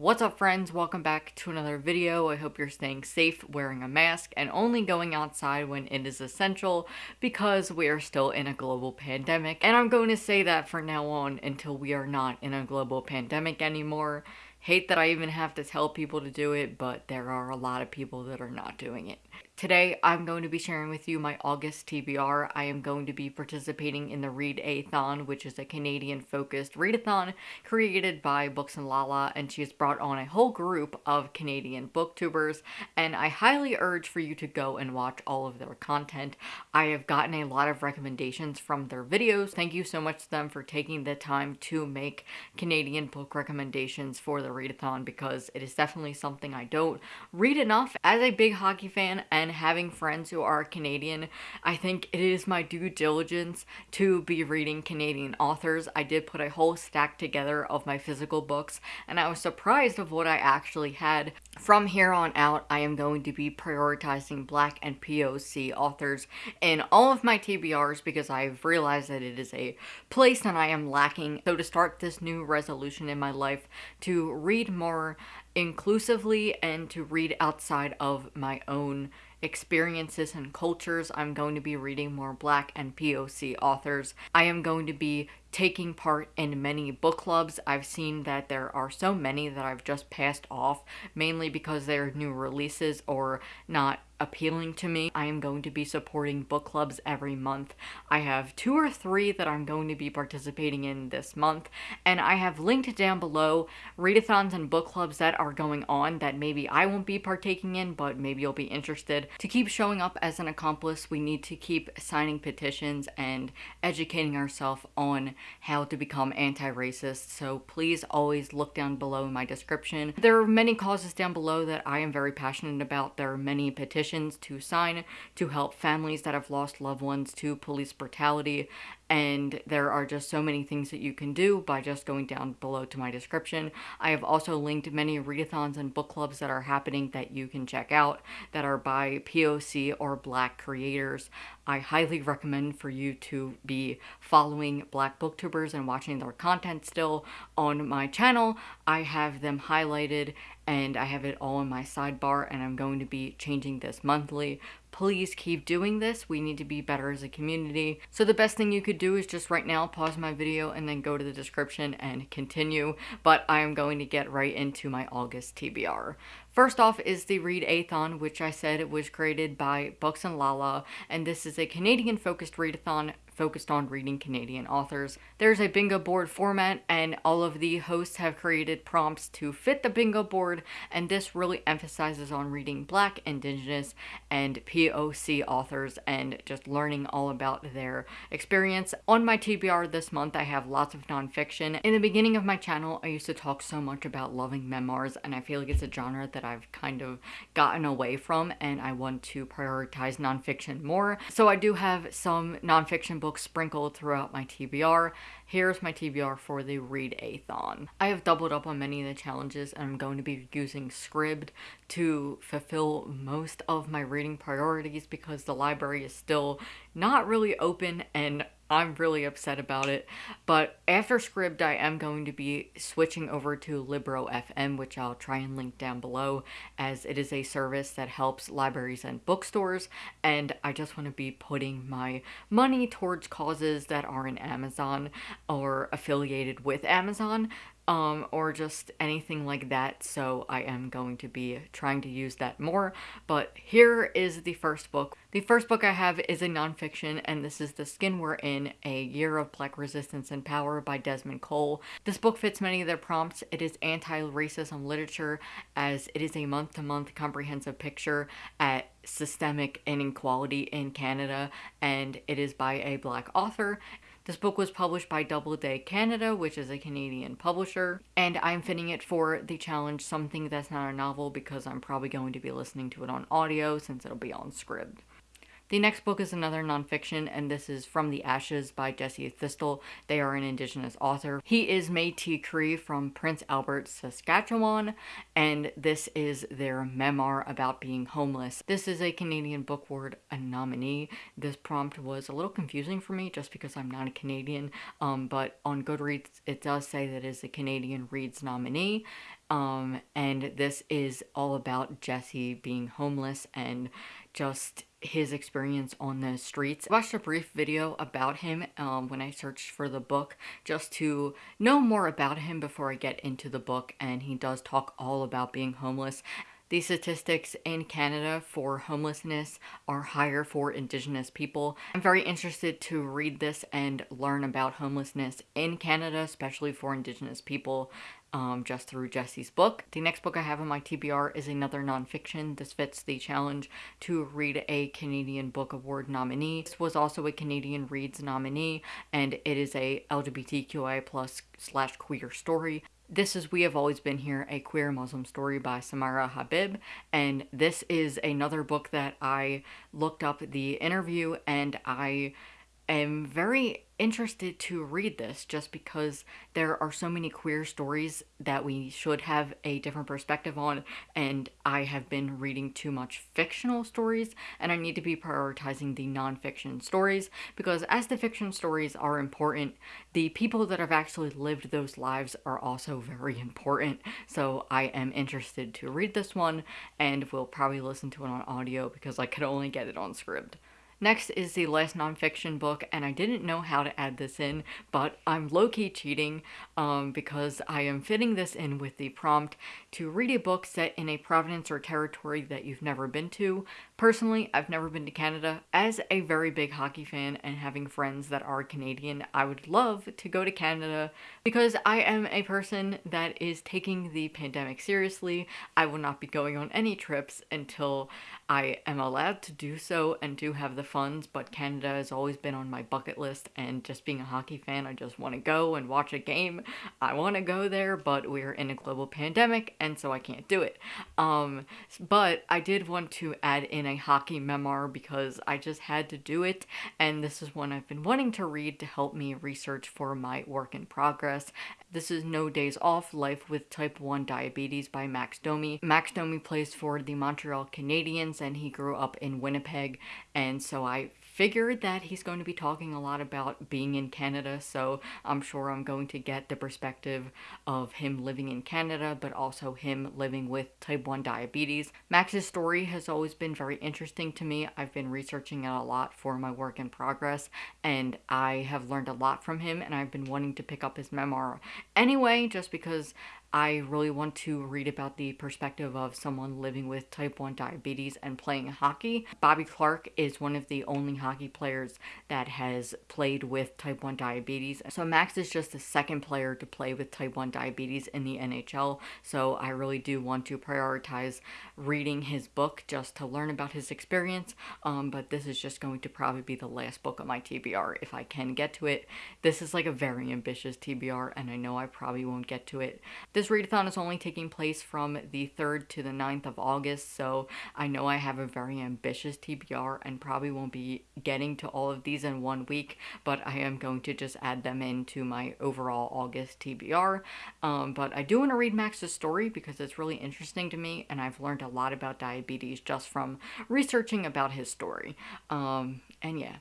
What's up friends? Welcome back to another video. I hope you're staying safe, wearing a mask, and only going outside when it is essential because we are still in a global pandemic. And I'm going to say that for now on until we are not in a global pandemic anymore. Hate that I even have to tell people to do it, but there are a lot of people that are not doing it. Today, I'm going to be sharing with you my August TBR. I am going to be participating in the Read-A-thon, which is a Canadian-focused readathon created by Books and Lala, and she has brought on a whole group of Canadian booktubers, and I highly urge for you to go and watch all of their content. I have gotten a lot of recommendations from their videos. Thank you so much to them for taking the time to make Canadian book recommendations for the readathon because it is definitely something I don't read enough. As a big hockey fan and and having friends who are Canadian, I think it is my due diligence to be reading Canadian authors. I did put a whole stack together of my physical books and I was surprised of what I actually had. From here on out, I am going to be prioritizing Black and POC authors in all of my TBRs because I've realized that it is a place that I am lacking. So to start this new resolution in my life to read more inclusively and to read outside of my own experiences and cultures. I'm going to be reading more Black and POC authors. I am going to be taking part in many book clubs. I've seen that there are so many that I've just passed off, mainly because they're new releases or not appealing to me. I am going to be supporting book clubs every month. I have two or three that I'm going to be participating in this month, and I have linked down below readathons and book clubs that are going on that maybe I won't be partaking in, but maybe you'll be interested. To keep showing up as an accomplice, we need to keep signing petitions and educating ourselves on how to become anti-racist, so please always look down below in my description. There are many causes down below that I am very passionate about. There are many petitions to sign to help families that have lost loved ones to police brutality and there are just so many things that you can do by just going down below to my description. I have also linked many readathons and book clubs that are happening that you can check out that are by POC or black creators. I highly recommend for you to be following black booktubers and watching their content still on my channel. I have them highlighted and I have it all in my sidebar and I'm going to be changing this monthly please keep doing this. We need to be better as a community. So the best thing you could do is just right now pause my video and then go to the description and continue. But I am going to get right into my August TBR. First off is the Read-A-thon, which I said it was created by Books and Lala, and this is a Canadian-focused readathon focused on reading Canadian authors. There's a bingo board format and all of the hosts have created prompts to fit the bingo board and this really emphasizes on reading black, indigenous, and POC authors and just learning all about their experience. On my TBR this month I have lots of nonfiction. In the beginning of my channel I used to talk so much about loving memoirs and I feel like it's a genre that I've kind of gotten away from and I want to prioritize nonfiction more. So I do have some nonfiction books sprinkled throughout my TBR. Here's my TBR for the Read-A-thon. I have doubled up on many of the challenges and I'm going to be using Scribd to fulfill most of my reading priorities because the library is still not really open and I'm really upset about it. But after Scribd, I am going to be switching over to Libro FM, which I'll try and link down below, as it is a service that helps libraries and bookstores. And I just want to be putting my money towards causes that are in Amazon or affiliated with Amazon um, or just anything like that, so I am going to be trying to use that more. But here is the first book. The first book I have is a nonfiction, and this is The Skin We're In, A Year of Black Resistance and Power by Desmond Cole. This book fits many of their prompts. It is anti-racism literature, as it is a month-to-month -month comprehensive picture at systemic inequality in Canada, and it is by a black author. This book was published by Doubleday Canada, which is a Canadian publisher, and I'm fitting it for the challenge Something That's Not a Novel because I'm probably going to be listening to it on audio since it'll be on Scribd. The next book is another nonfiction, and this is From the Ashes by Jesse Thistle. They are an Indigenous author. He is Métis Cree from Prince Albert, Saskatchewan, and this is their memoir about being homeless. This is a Canadian Book Award nominee. This prompt was a little confusing for me just because I'm not a Canadian, um, but on Goodreads it does say that it is a Canadian Reads nominee, Um, and this is all about Jesse being homeless and just his experience on the streets. I watched a brief video about him um, when I searched for the book just to know more about him before I get into the book and he does talk all about being homeless. The statistics in Canada for homelessness are higher for Indigenous people. I'm very interested to read this and learn about homelessness in Canada, especially for Indigenous people um, just through Jesse's book. The next book I have on my TBR is another nonfiction. This fits the challenge to read a Canadian Book Award nominee. This was also a Canadian Reads nominee, and it is a LGBTQI plus slash queer story. This is We Have Always Been Here, a queer Muslim story by Samra Habib. And this is another book that I looked up the interview and I am very interested to read this just because there are so many queer stories that we should have a different perspective on and I have been reading too much fictional stories and I need to be prioritizing the nonfiction stories because as the fiction stories are important, the people that have actually lived those lives are also very important. So I am interested to read this one and will probably listen to it on audio because I could only get it on Scribd. Next is the last nonfiction book, and I didn't know how to add this in, but I'm low-key cheating um, because I am fitting this in with the prompt to read a book set in a province or territory that you've never been to. Personally, I've never been to Canada. As a very big hockey fan and having friends that are Canadian, I would love to go to Canada because I am a person that is taking the pandemic seriously. I will not be going on any trips until I am allowed to do so and do have the funds, but Canada has always been on my bucket list, and just being a hockey fan, I just want to go and watch a game. I want to go there, but we're in a global pandemic, and so I can't do it. Um, but I did want to add in a hockey memoir because I just had to do it, and this is one I've been wanting to read to help me research for my work in progress. This is No Days Off, Life with Type 1 Diabetes by Max Domi. Max Domi plays for the Montreal Canadiens, and he grew up in Winnipeg, and so I figured that he's going to be talking a lot about being in Canada, so I'm sure I'm going to get the perspective of him living in Canada, but also him living with type 1 diabetes. Max's story has always been very interesting to me. I've been researching it a lot for my work in progress, and I have learned a lot from him, and I've been wanting to pick up his memoir anyway, just because I really want to read about the perspective of someone living with type 1 diabetes and playing hockey. Bobby Clarke is one of the only hockey players that has played with type 1 diabetes. So Max is just the second player to play with type 1 diabetes in the NHL. So I really do want to prioritize reading his book just to learn about his experience. Um, but this is just going to probably be the last book of my TBR if I can get to it. This is like a very ambitious TBR and I know I probably won't get to it. This readathon is only taking place from the 3rd to the 9th of August, so I know I have a very ambitious TBR and probably won't be getting to all of these in one week, but I am going to just add them into my overall August TBR. Um, but I do want to read Max's story because it's really interesting to me, and I've learned a lot about diabetes just from researching about his story. Um, and yeah,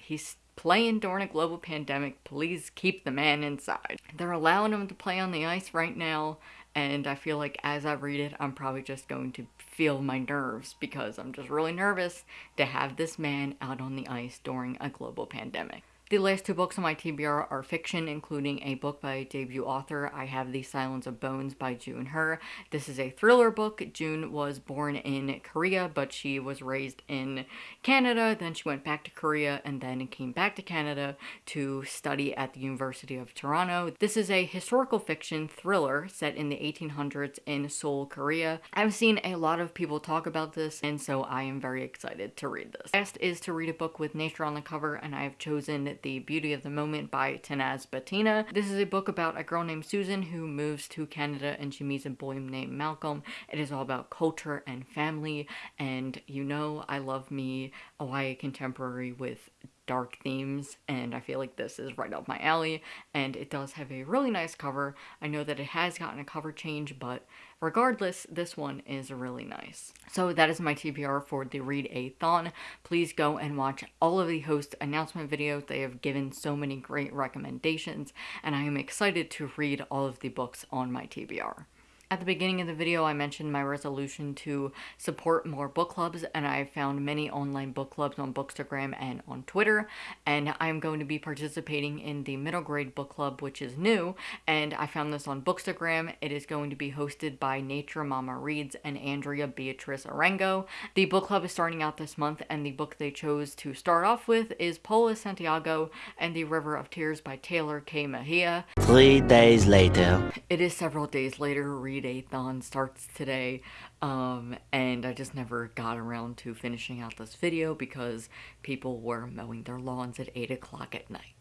he's playing during a global pandemic. Please keep the man inside. They're allowing him to play on the ice right now, and I feel like as I read it, I'm probably just going to feel my nerves because I'm just really nervous to have this man out on the ice during a global pandemic. The last two books on my TBR are fiction, including a book by a debut author. I have The Silence of Bones by June Hur. This is a thriller book. June was born in Korea, but she was raised in Canada. Then she went back to Korea and then came back to Canada to study at the University of Toronto. This is a historical fiction thriller set in the 1800s in Seoul, Korea. I've seen a lot of people talk about this, and so I am very excited to read this. Last is to read a book with nature on the cover, and I have chosen the Beauty of the Moment by Tanaz Bhathena. This is a book about a girl named Susan who moves to Canada and she meets a boy named Malcolm. It is all about culture and family and you know I love me YA contemporary with dark themes and I feel like this is right up my alley and it does have a really nice cover. I know that it has gotten a cover change but regardless this one is really nice. So that is my TBR for the Read A Thon. Please go and watch all of the host announcement videos. They have given so many great recommendations and I am excited to read all of the books on my TBR. At the beginning of the video, I mentioned my resolution to support more book clubs, and I found many online book clubs on Bookstagram and on Twitter, and I'm going to be participating in the middle grade book club, which is new, and I found this on Bookstagram. It is going to be hosted by Nature Mama Reads and Andrea Beatriz Arango. The book club is starting out this month, and the book they chose to start off with is Paola Santiago and the River of Tears by Tehlor Kay Mejia. Three days later. It is several days later. Read Readathon starts today, um, and I just never got around to finishing out this video because people were mowing their lawns at 8 o'clock at night.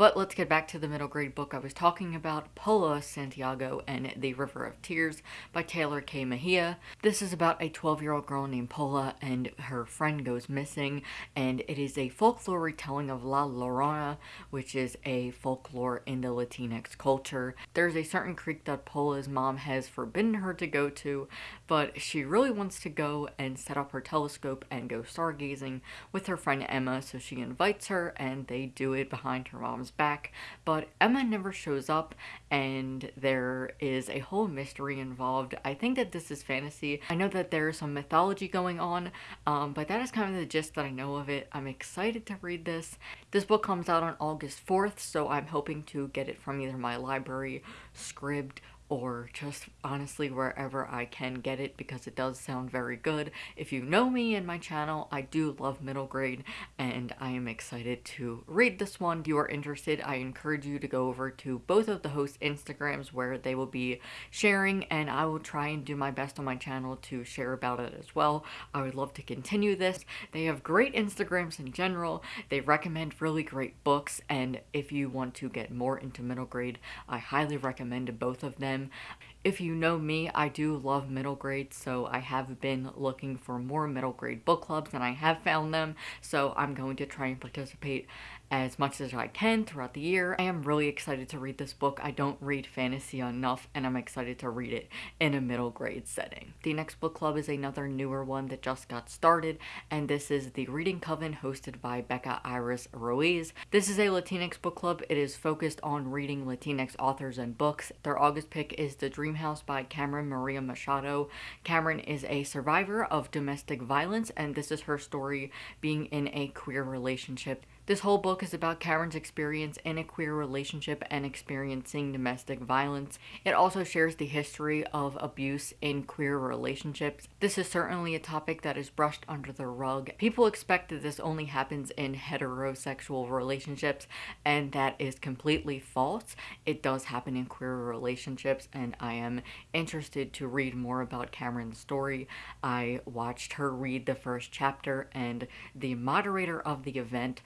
But let's get back to the middle grade book I was talking about, Paola Santiago and the River of Tears by Tehlor Kay Mejia. This is about a 12-year-old girl named Paola and her friend goes missing, and it is a folklore retelling of La Llorona, which is a folklore in the Latinx culture. There's a certain creek that Paola's mom has forbidden her to go to, but she really wants to go and set up her telescope and go stargazing with her friend Emma, so she invites her and they do it behind her mom's back, but Emma never shows up and there is a whole mystery involved. I think that this is fantasy. I know that there is some mythology going on, um, but that is kind of the gist that I know of it. I'm excited to read this. This book comes out on August 4th, so I'm hoping to get it from either my library, Scribd, or just honestly wherever I can get it because it does sound very good. If you know me and my channel, I do love middle grade and I am excited to read this one. If you are interested, I encourage you to go over to both of the hosts' Instagrams where they will be sharing and I will try and do my best on my channel to share about it as well. I would love to continue this. They have great Instagrams in general. They recommend really great books and if you want to get more into middle grade, I highly recommend both of them If you know me, I do love middle grade, so I have been looking for more middle grade book clubs and I have found them, so I'm going to try and participate as much as I can throughout the year. I am really excited to read this book. I don't read fantasy enough and I'm excited to read it in a middle grade setting. The next book club is another newer one that just got started and this is the Reading Coven hosted by Becca Iris Ruiz. This is a Latinx book club. It is focused on reading Latinx authors and books. Their August pick is The Dream House by Carmen Maria Machado. Carmen is a survivor of domestic violence and this is her story being in a queer relationship this whole book is about Carmen's experience in a queer relationship and experiencing domestic violence. It also shares the history of abuse in queer relationships. This is certainly a topic that is brushed under the rug. People expect that this only happens in heterosexual relationships and that is completely false. It does happen in queer relationships and I am interested to read more about Carmen's story. I watched her read the first chapter and the moderator of the event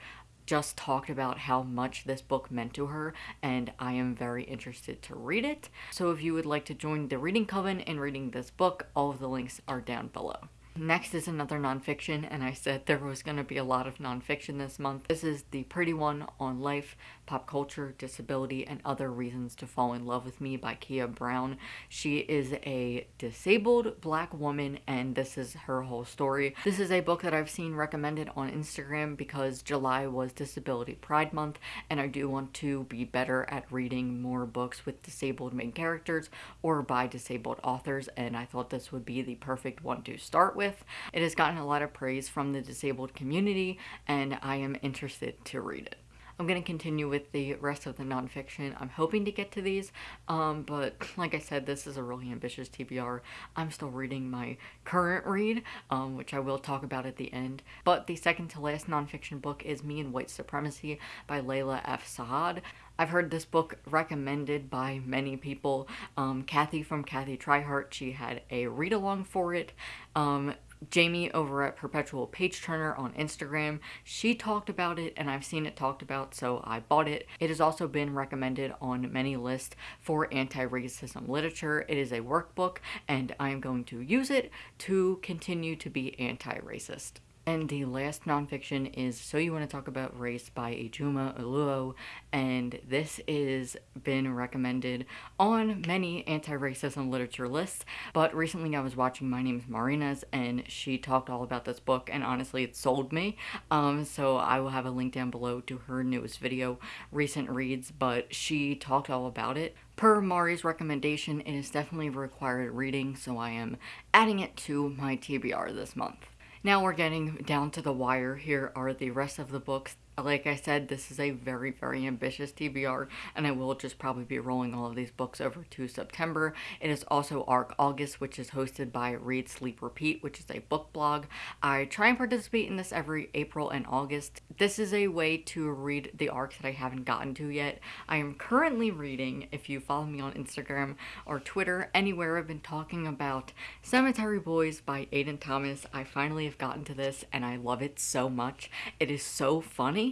just talked about how much this book meant to her and I am very interested to read it. So if you would like to join the Reading Coven in reading this book, all of the links are down below. Next is another nonfiction, and I said there was going to be a lot of nonfiction this month. This is The Pretty One on Life, Pop Culture, Disability, and Other Reasons to Fall in Love with Me by Keah Brown. She is a disabled black woman, and this is her whole story. This is a book that I've seen recommended on Instagram because July was Disability Pride Month, and I do want to be better at reading more books with disabled main characters or by disabled authors, and I thought this would be the perfect one to start with. It has gotten a lot of praise from the disabled community and I am interested to read it. I'm going to continue with the rest of the nonfiction. I'm hoping to get to these, um, but like I said, this is a really ambitious TBR. I'm still reading my current read, um, which I will talk about at the end. But the second to last nonfiction book is Me and White Supremacy by Layla F. Saad. I've heard this book recommended by many people. Um, Kathy from Kathy Tryhart, she had a read along for it. Um, Jamie over at Perpetual Page Turner on Instagram. She talked about it and I've seen it talked about, so I bought it. It has also been recommended on many lists for anti-racism literature. It is a workbook and I am going to use it to continue to be anti-racist. And the last nonfiction is So You Want to Talk About Race by Ijeoma Oluo, and this is been recommended on many anti-racism literature lists, but recently I was watching My Name's Marina's and she talked all about this book and honestly it sold me, um, so I will have a link down below to her newest video, Recent Reads, but she talked all about it. Per Mari's recommendation, it is definitely required reading, so I am adding it to my TBR this month. Now we're getting down to the wire. Here are the rest of the books like I said, this is a very, very ambitious TBR, and I will just probably be rolling all of these books over to September. It is also ARC August, which is hosted by Read, Sleep, Repeat, which is a book blog. I try and participate in this every April and August. This is a way to read the arcs that I haven't gotten to yet. I am currently reading, if you follow me on Instagram or Twitter, anywhere I've been talking about Cemetery Boys by Aiden Thomas. I finally have gotten to this, and I love it so much. It is so funny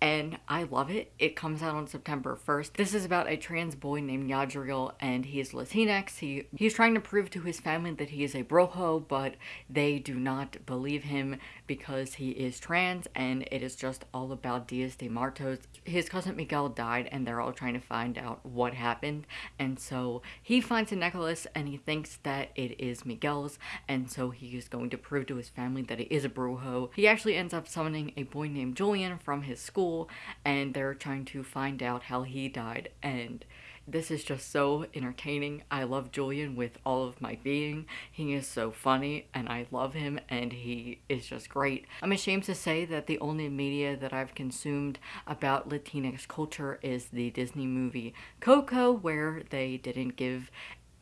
and I love it. It comes out on September 1st. This is about a trans boy named Yadriel and he is Latinx. He He's trying to prove to his family that he is a brujo but they do not believe him because he is trans and it is just all about Dias de Muertos. His cousin Miguel died and they're all trying to find out what happened and so he finds a necklace and he thinks that it is Miguel's and so he is going to prove to his family that it is a brujo. He actually ends up summoning a boy named Julian from his school and they're trying to find out how he died and this is just so entertaining. I love Julian with all of my being. He is so funny and I love him and he is just great. I'm ashamed to say that the only media that I've consumed about Latinx culture is the Disney movie Coco where they didn't give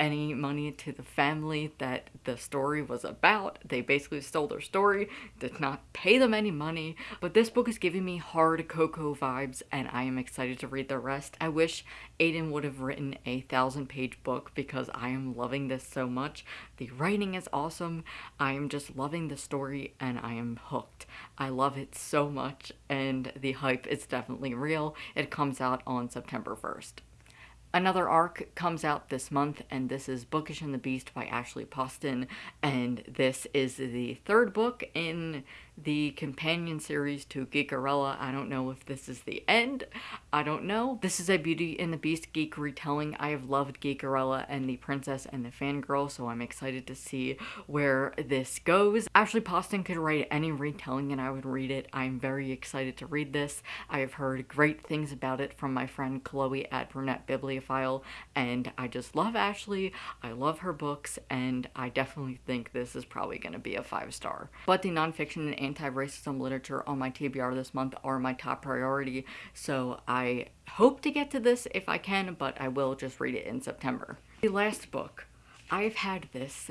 any money to the family that the story was about. They basically stole their story, did not pay them any money, but this book is giving me hard Coco vibes and I am excited to read the rest. I wish Aiden would have written a thousand page book because I am loving this so much. The writing is awesome. I am just loving the story and I am hooked. I love it so much and the hype is definitely real. It comes out on September 1st. Another arc comes out this month, and this is Bookish and the Beast by Ashley Poston, and this is the third book in the companion series to Geekerella. I don't know if this is the end. I don't know. This is a Beauty and the Beast geek retelling. I have loved Geekerella and the Princess and the Fangirl, so I'm excited to see where this goes. Ashley Poston could write any retelling and I would read it. I'm very excited to read this. I have heard great things about it from my friend Chloe at Brunette Bibliophile, and I just love Ashley. I love her books, and I definitely think this is probably going to be a five star. But the nonfiction and anti-racism literature on my TBR this month are my top priority, so I hope to get to this if I can, but I will just read it in September. The last book. I've had this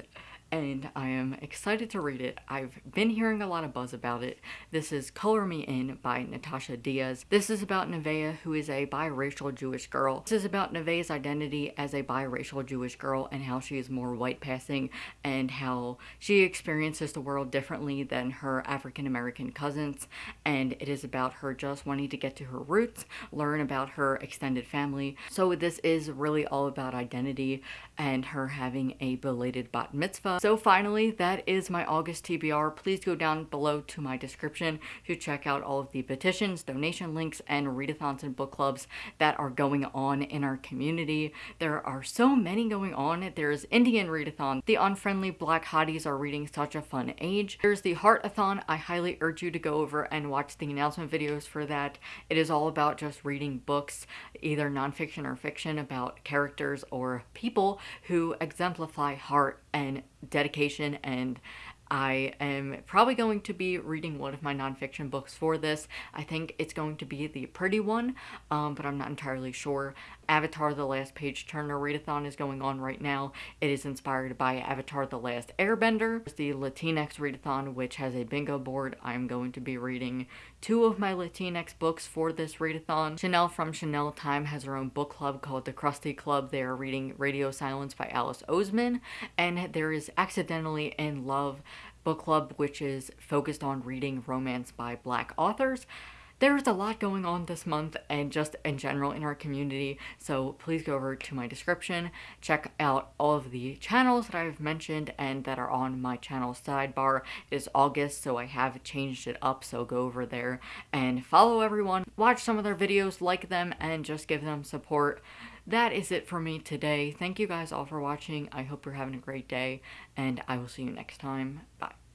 and I am excited to read it. I've been hearing a lot of buzz about it. This is Color Me In by Natasha Diaz. This is about Nevaeh, who is a biracial Jewish girl. This is about Nevaeh's identity as a biracial Jewish girl and how she is more white passing and how she experiences the world differently than her African American cousins. And it is about her just wanting to get to her roots, learn about her extended family. So this is really all about identity and her having a belated bat mitzvah so finally, that is my August TBR. Please go down below to my description to check out all of the petitions, donation links, and readathons and book clubs that are going on in our community. There are so many going on. There's Indian Readathon. The Unfriendly Black Hotties are reading Such a Fun Age. There's the Heartathon. I highly urge you to go over and watch the announcement videos for that. It is all about just reading books, either nonfiction or fiction, about characters or people who exemplify heart and dedication and I am probably going to be reading one of my nonfiction books for this. I think it's going to be the pretty one, um, but I'm not entirely sure. Avatar The Last Page Turner readathon is going on right now. It is inspired by Avatar The Last Airbender. There's the Latinx readathon, which has a bingo board. I'm going to be reading two of my Latinx books for this readathon. Chanel from Chanel Time has her own book club called the Krusty Club. They are reading Radio Silence by Alice Oseman. And there is Accidentally in Love book club, which is focused on reading romance by black authors. There's a lot going on this month and just in general in our community. So please go over to my description, check out all of the channels that I've mentioned and that are on my channel sidebar. It is August, so I have changed it up. So go over there and follow everyone, watch some of their videos, like them, and just give them support that is it for me today. Thank you guys all for watching. I hope you're having a great day, and I will see you next time. Bye.